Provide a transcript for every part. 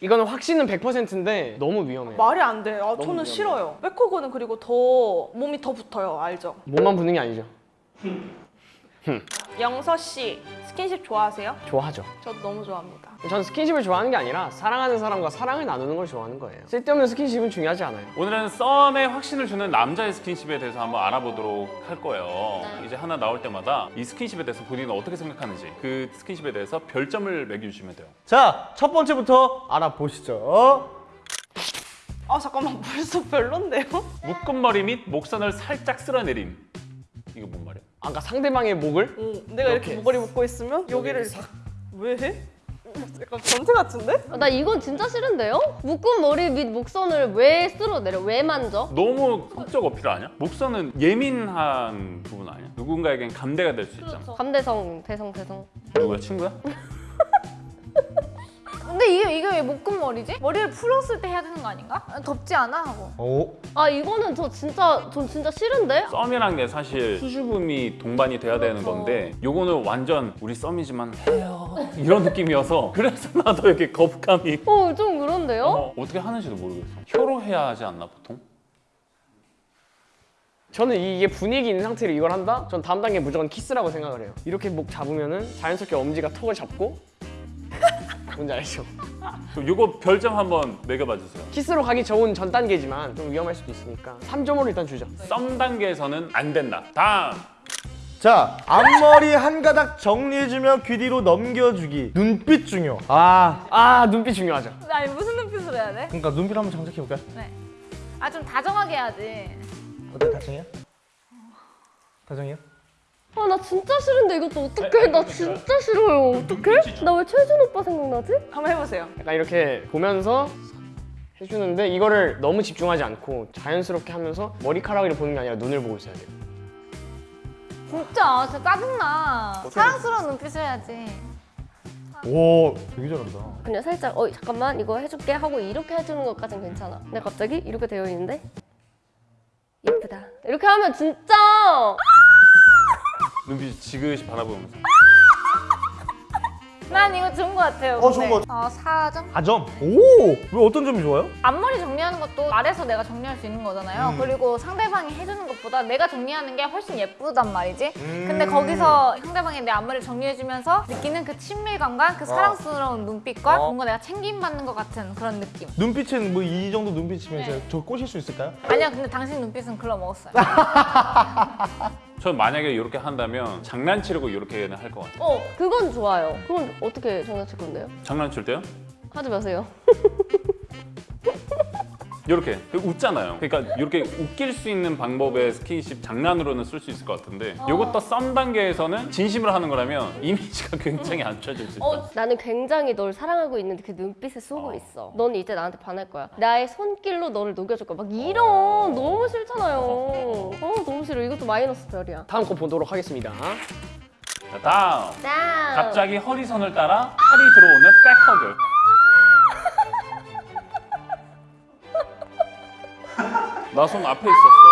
이거는 확신은 100%인데 너무 위험해요. 말이 안 돼. 아, 저는 위험해. 싫어요. 백허그는 그리고 더 몸이 더 붙어요. 알죠? 몸만 붙는 게 아니죠. 영서 씨 스킨십 좋아하세요? 좋아하죠. 저도 너무 좋아합니다. 전 스킨십을 좋아하는 게 아니라 사랑하는 사람과 사랑을 나누는 걸 좋아하는 거예요. 쓸데없는 스킨십은 중요하지 않아요. 오늘은 썸에 확신을 주는 남자의 스킨십에 대해서 한번 알아보도록 할 거예요. 네. 이제 하나 나올 때마다 이 스킨십에 대해서 본인은 어떻게 생각하는지 그 스킨십에 대해서 별점을 매겨주시면 돼요. 자, 첫 번째부터 알아보시죠. 아 잠깐만 벌써 별론데요? 묶은 머리 및 목선을 살짝 쓸어내림. 이거 뭔 말이야? 아까 상대방의 목을 응, 내가 이렇게 이렇게 목걸이 묶고 있으면 여기를 왜 해? 약간 변태 같은데? 아, 나 이건 진짜 싫은데요? 묶은 머리 밑 목선을 왜 쓸어내려? 왜 만져? 너무 성적 어필 아니야? 목선은 예민한 부분 아니야? 누군가에겐 감대가 될 수 있잖아. 감대성, 대성, 대성. 누구야? 친구야? 근데 이게 이게 왜 묶음머리지? 머리를 풀었을 때 해야 되는 거 아닌가? 아, 덥지 않아 하고. 오, 아 이거는 저 진짜 전 진짜 싫은데? 썸이란 게 사실 수줍음이 동반이 돼야 되는 건데 요거는 완전 우리 썸이지만 해요 이런 느낌이어서 그래서 나도 이렇게 거부감이 어 좀 그런데요? 어, 어떻게 하는지도 모르겠어 혀로 해야 하지 않나 보통? 저는 이게 분위기 있는 상태로 이걸 한다? 전 다음 단계 무조건 키스라고 생각을 해요. 이렇게 목 잡으면 은 자연스럽게 엄지가 턱을 잡고 뭔지 알죠? 그럼 요거 별점 한번 매겨봐 주세요 키스로 가기 좋은 전 단계지만 좀 위험할 수도 있으니까 3점으로 일단 주죠. 썸 단계에서는 안 된다 다음 자, 앞머리 한 가닥 정리해주며 귀 뒤로 넘겨주기. 눈빛 중요. 아, 아 눈빛 중요하죠. 아니 무슨 눈빛으로 해야 돼? 그러니까 눈빛 한번 장착해볼까요? 아좀 다정하게 해야지. 어때, 다정이야? 다정이야? 아 나 진짜 싫은데 이것도 어떡해? 나 진짜 싫어요. 어떡해? 나 왜 최준 오빠 생각나지? 한번 해보세요. 약간 이렇게 보면서 해주는데 이거를 너무 집중하지 않고 자연스럽게 하면서 머리카락을 보는 게 아니라 눈을 보고 있어야 돼요. 진짜 진짜 짜증나. 사랑스러운 눈빛을 해야지. 오, 되게 잘한다. 그냥 살짝 어 잠깐만 이거 해줄게 하고 이렇게 해주는 것까진 괜찮아. 근데 갑자기 이렇게 되어 있는데 예쁘다. 이렇게 하면 진짜 눈빛 지그시 바라보면서 난 이거 좋은 거 같아요. 어, 좋은. 거어 4점. 4점. 오, 왜 어떤 점이 좋아요? 앞머리 정리하는 것도 말해서 내가 정리할 수 있는 거잖아요. 그리고 상대방이 해주는 것보다 내가 정리하는 게 훨씬 예쁘단 말이지. 근데 거기서 상대방이 내 앞머리를 정리해주면서 느끼는 그 친밀감과 그 사랑스러운 눈빛과 뭔가 내가 챙김받는 것 같은 그런 느낌. 눈빛은 뭐 이 정도 눈빛이면 제가 저 꼬실 수 있을까요? 아니야, 근데 당신 눈빛은 글러 먹었어요. 전 만약에 이렇게 한다면 장난치려고 이렇게는 할 것 같아요 어 그건 좋아요. 그건 어떻게 장난칠 건데요? 장난칠 때요? 하지 마세요. 이렇게 웃잖아요. 그러니까 이렇게 웃길 수 있는 방법의 스킨십 장난으로는 쓸 수 있을 것 같은데 이것도 썸 단계에서는 진심으로 하는 거라면 이미지가 굉장히 안 좋아질 수 있다. 어, 나는 굉장히 널 사랑하고 있는데 그 눈빛에 쏘고 있어. 넌 이제 나한테 반할 거야. 나의 손길로 너를 녹여줄 거야. 막 이런 너무 싫잖아요. 어 너무 싫어. 이것도 마이너스 별이야. 다음 거 보도록 하겠습니다. 자, 다음. 짠. 갑자기 허리선을 따라 팔이 들어오는 백허그. 나 손 앞에 있었어.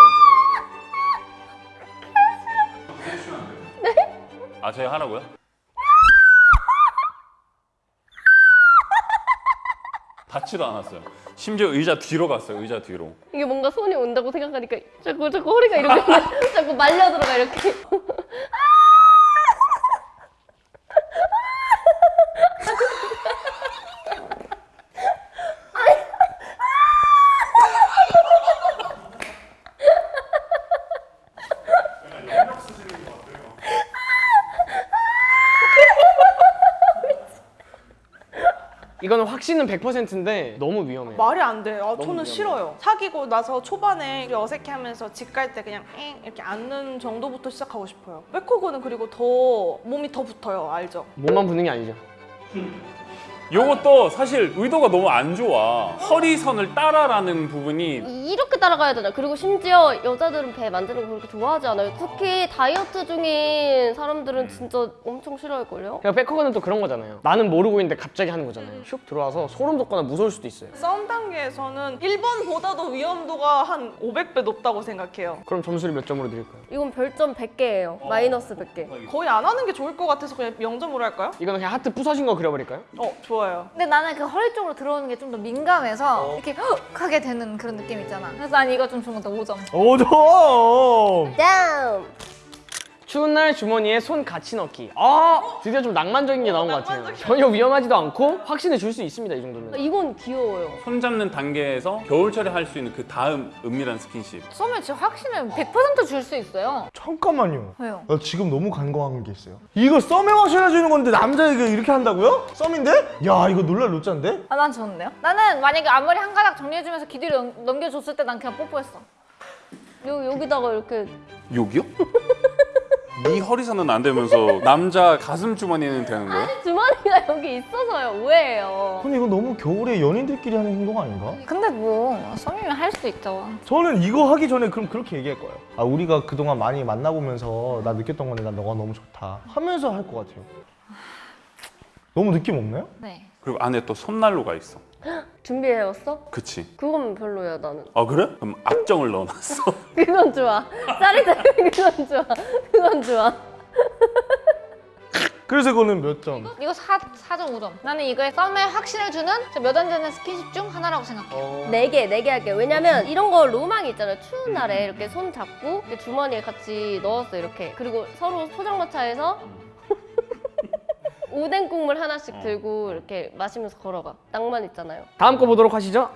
네? 아, 제가 하라고요? 닿지도 않았어요. 심지어 의자 뒤로 갔어요. 의자 뒤로. 이게 뭔가 손이 온다고 생각하니까 자꾸 자꾸 허리가 이렇게 자꾸 말려 들어가 이렇게. 확신은 100%인데 너무 위험해요. 말이 안 돼. 아, 저는 위험해. 싫어요. 사귀고 나서 초반에 어색해하면서 집 갈 때 그냥 엥 이렇게 앉는 정도부터 시작하고 싶어요. 백허그는 그리고 더 몸이 더 붙어요. 알죠? 몸만 붙는 게 아니죠. 요것도 사실 의도가 너무 안 좋아. 허리선을 따라라는 부분이 이렇게 따라가야 되잖아. 그리고 심지어 여자들은 배 만지는 거 그렇게 좋아하지 않아요. 특히 다이어트 중인 사람들은 진짜 엄청 싫어할걸요? 그냥 백허그는 또 그런 거잖아요. 나는 모르고 있는데 갑자기 하는 거잖아요. 슉 들어와서 소름 돋거나 무서울 수도 있어요. 싸움 단계에서는 1번보다도 위험도가 한 500배 높다고 생각해요. 그럼 점수를 몇 점으로 드릴까요? 이건 별점 100개예요. 마이너스 100개. 거의 안 하는 게 좋을 것 같아서 그냥 0점으로 할까요? 이거는 그냥 하트 부서진 거 그려버릴까요? 어, 좋아요. 좋아요. 근데 나는 그 허리 쪽으로 들어오는 게 좀 더 민감해서 이렇게 헉 하게 되는 그런 느낌 있잖아. 그래서 난 이거 좀 좋은 것 같아. 5점. 5점! 짱! 추운 날 주머니에 손 같이 넣기. 아 드디어 좀 낭만적인 게 나온 것 같아요. 전혀 위험하지도 않고 확신을 줄 수 있습니다 이 정도면. 이건 귀여워요. 손 잡는 단계에서 겨울철에 할 수 있는 그 다음 은밀한 스킨십. 쏘면 진짜 확신을 100%줄 수 있어요. 잠깐만요. 왜요? 나 지금 너무 간과한 게 있어요. 이거 썸에 확실해주는 건데 남자에게 이렇게 한다고요? 썸인데? 야 이거 놀랄 노짠데? 아, 난 좋은데요? 나는 만약에 앞머리 한 가닥 정리해주면서 넘- 넘겨줬을 때 난 그냥 뽀뽀했어. 여, 여기다가 이렇게 여기요? 네 허리선은 안 되면서 남자 가슴 주머니는 되는 거예요? 주머니가 여기 있어서요. 오해예요. 근데 이거 너무 겨울에 연인들끼리 하는 행동 아닌가? 근데 뭐 썸이면 할 수도 있죠. 저는 이거 하기 전에 그럼 그렇게 얘기할 거예요. 아 우리가 그동안 많이 만나보면서 나 느꼈던 건데 난 너가 너무 좋다 하면서 할 것 같아요. 너무 느낌 없나요? 네. 그리고 안에 또 손난로가 있어. 준비해왔어? 그치? 그건 별로야 나는. 아 그래? 그럼 압정을 넣어놨어. 그건 좋아. 짜릿해. 그건 좋아. 그건 좋아. 그래서 이거는 몇 점? 이거 4, 4.5점. 나는 이거에 썸에 확신을 주는 몇 안 되는 스킨십 중 하나라고 생각해요. 네 개, 네 개 할게요. 왜냐면 이런 거 로망이 있잖아요. 추운 날에 이렇게 손 잡고 이렇게 주머니에 같이 넣었어 이렇게. 그리고 서로 포장마차에서 오뎅 국물 하나씩 들고 이렇게 마시면서 걸어가. 낭만 있잖아요. 다음 거 보도록 하시죠.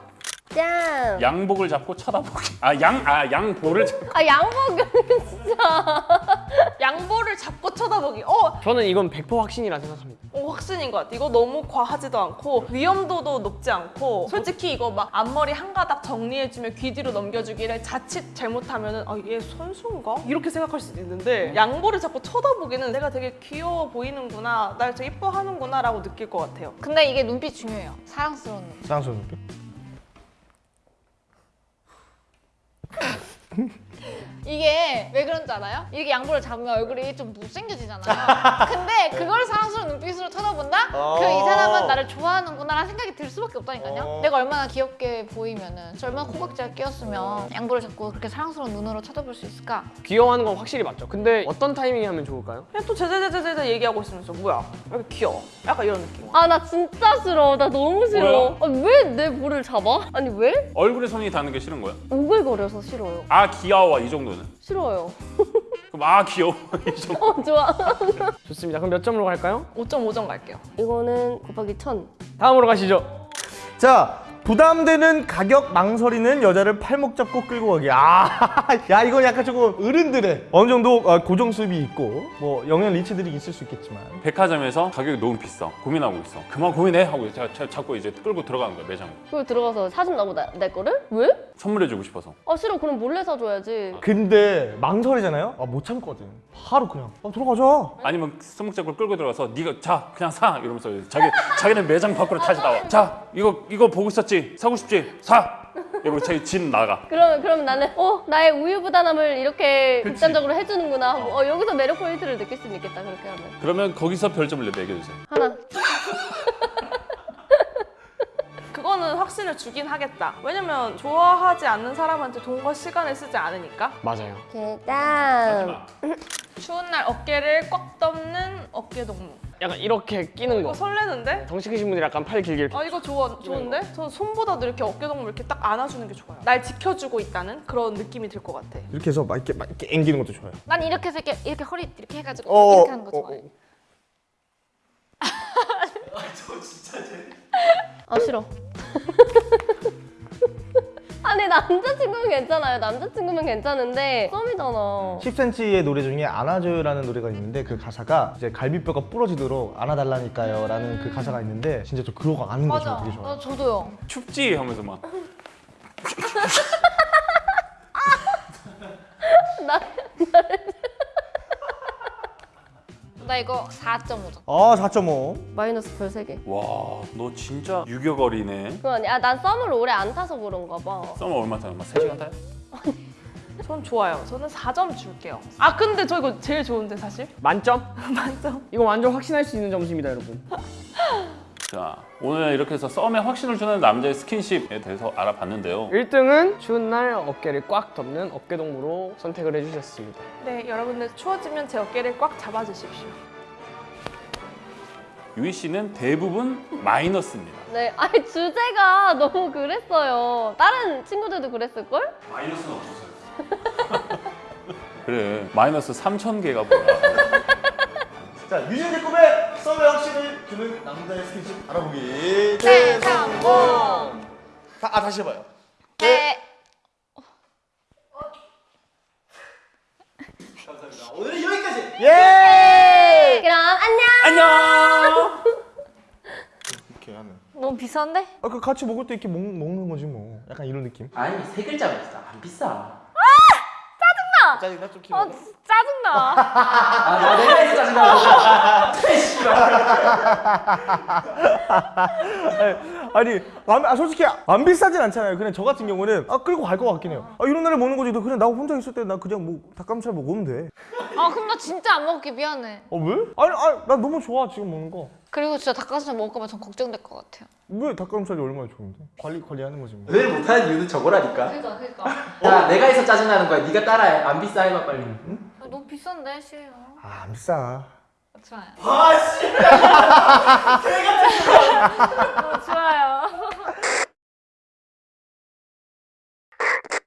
짠. 양복을 잡고 쳐다보기. 아 양 아 양볼을 잡. 아 양복은 진짜. 양보를 잡고 쳐다보기. 어, 저는 이건 100% 확신이라 생각합니다. 어, 확신인 것 같아. 이거 너무 과하지도 않고 위험도도 높지 않고 솔직히 이거 막 앞머리 한 가닥 정리해주면 귀 뒤로 넘겨주기를 자칫 잘못하면은 아, 얘 선수인가? 이렇게 생각할 수도 있는데 양보를 자꾸 쳐다보기는 내가 되게 귀여워 보이는구나, 날 되게 이뻐하는구나 라고 느낄 것 같아요. 근데 이게 눈빛 중요해요. 사랑스러운 눈빛. 쌍수 느낌? 이게 왜 그런 줄 알아요? 이렇게 양보를 잡으면 얼굴이 좀 못생겨지잖아요. 근데 그걸 사랑스러운 눈빛으로 쳐다본다? 그 이 사람은 나를 좋아하는구나 라는 생각이 들 수밖에 없다니까요. 어. 내가 얼마나 귀엽게 보이면은 저 얼마나 코각지가 끼었으면 양보를 잡고 그렇게 사랑스러운 눈으로 쳐다볼 수 있을까? 귀여워하는 건 확실히 맞죠. 근데 어떤 타이밍에 하면 좋을까요? 그냥 또 제제제제제 얘기하고 있으면서 뭐야? 왜 이렇게 귀여워? 약간 이런 느낌. 아 나 진짜 싫어. 나 너무 싫어. 아, 왜내 볼을 잡아? 아니 왜? 얼굴에 손이 닿는 게 싫은 거야? 오글거려서 싫어요. 아 귀여워 이 정도 는. 싫어요. 그럼 아 귀여워. 어 좋아. 좋습니다. 그럼 몇 점으로 갈까요? 5.5점 갈게요. 이거는 곱하기 천. 다음으로 가시죠. 자 부담되는 가격 망설이는 여자를 팔목 잡고 끌고 가기. 아, 야 이건 약간 조금 어른들의 어느 정도 어, 고정 수입이 있고 뭐 영양 리치들이 있을 수 있겠지만 백화점에서 가격이 너무 비싸. 고민하고 있어. 그만 고민해 하고 자, 자, 자꾸 이제 끌고 들어가는 거야 매장. 그리고 들어가서 사준 나고 나, 내 거를? 왜? 선물해주고 싶어서. 아 싫어. 그럼 몰래 사줘야지. 근데 망설이잖아요. 아 못 참거든. 바로 그냥 아, 들어가자. 아니면 손목 잡고 끌고 들어가서 네가 자 그냥 사 이러면서 자기 자기는 매장 밖으로 다시 나와. 자 이거 이거 보고 있었지 사고 싶지 사. 이러고 자기 집 나가. 그러면 그러면 나는 어 나의 우유 부단함을 이렇게 극단적으로 해주는구나 하고 어 여기서 매력 포인트를 느낄 수 있겠다 그렇게 하면 그러면 거기서 별점을 매겨주세요. 하나 그거는 확신을 주긴 하겠다. 왜냐면 좋아하지 않는 사람한테 돈과 시간을 쓰지 않으니까. 맞아요. 계단 추운 날 어깨를 꽉 덮는 어깨 동무. 약간 이렇게 끼는 이거 거. 설레는데? 덩치 크신 분들이 약간 팔 길게 이렇게. 아 이거 좋아 좋은데? 저는 손보다도 이렇게 어깨 동무 이렇게 딱 안아주는 게 좋아요. 날 지켜주고 있다는 그런 느낌이 들 것 같아. 이렇게 해서 막 이렇게 막 이렇게 앵기는 것도 좋아요. 난 이렇게 해서 이렇게, 이렇게 허리 이렇게 해가지고 어, 이렇게 하는 거 어, 좋아해. 아 싫어 아니 남자친구면 괜찮아요 남자친구면 괜찮은데 썸이잖아 10cm의 노래 중에 안아줘요라는 노래가 있는데 그 가사가 이제 갈비뼈가 부러지도록 안아달라니까요 라는 그 가사가 있는데 진짜 저 그거 아는 거 맞아. 저 되게 좋아요. 어, 저도요. 춥지 하면서 막 나 이거 4.5점. 아 4.5. 마이너스 별 3개 와, 너 진짜 유격어리네. 그거 아니야 아, 난 썸을 오래 안 타서 그런가 봐 썸을 얼마 타요? 막 3시간 타요? 전 좋아요. 저는 4점 줄게요. 아 근데 저 이거 제일 좋은데 사실? 만점? 만점. 이거 완전 확신할 수 있는 점수입니다, 여러분. 자, 오늘 이렇게 해서 썸에 확신을 주는 남자의 스킨십에 대해서 알아봤는데요. 1등은 추운 날 어깨를 꽉 덮는 어깨 동무로 선택을 해주셨습니다. 네 여러분들 추워지면 제 어깨를 꽉 잡아주십시오. 유희 씨는 대부분 마이너스입니다. 네, 아니 주제가 너무 그랬어요. 다른 친구들도 그랬을걸? 마이너스는 없었어요. 그래 마이너스 3천 개가 뭐야? 자 유진의 꿈에 썸의 확신을 주는 남자의 스킨십 알아보기. 네, 성공 다, 아 다시 해봐요. 네. 오늘은 여기까지. 예! 그럼 안녕. 안녕. 이렇게 하는 너무 비싼데? 아그 같이 먹을 때 이렇게 먹, 먹는 거지 뭐. 약간 이런 느낌? 아니 세 글자가 있어 안 비싸 짜증나? 좀어 진짜 짜증나. 아 내가 해서 짜증나 아니 안, 아, 솔직히 안 비싸진 않잖아요. 그냥 저 같은 경우는 아 끌고 갈 것 같긴 해요. 아 이런 날에 먹는 거지. 너 그냥 나 혼자 있을 때 나 그냥 뭐 닭가슴살 먹으면 돼어 아 그럼 나 진짜 안 먹을게. 미안해. 왜? 아니 아니 나 너무 좋아 지금 먹는 거 그리고 진짜 닭가슴살 먹을까봐 전 걱정될 것 같아요. 왜 닭가슴살이 얼마나 좋은데? 관리 관리하는 거지 뭐. 늘 못하는 이유는 저거라니까. 그러니까 그러니까. 야 내가 해서 짜증나는 거야. 네가 따라해. 안 비싸 해봐 빨리. 아, 너무 비싼데 싫어. 아, 안 비싸. 좋아요. 아 씨